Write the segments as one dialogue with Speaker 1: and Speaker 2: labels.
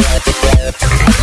Speaker 1: Thank you.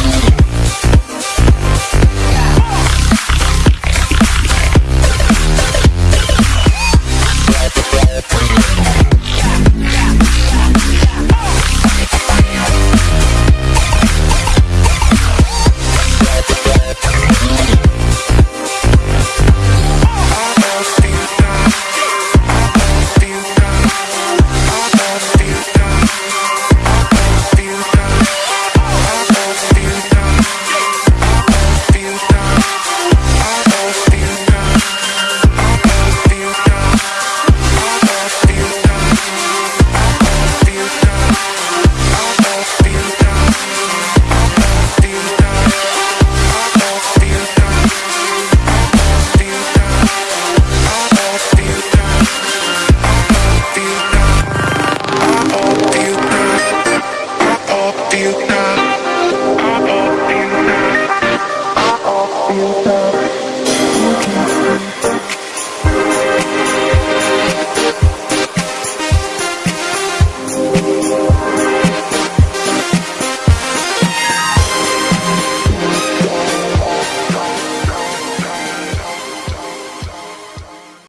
Speaker 1: feel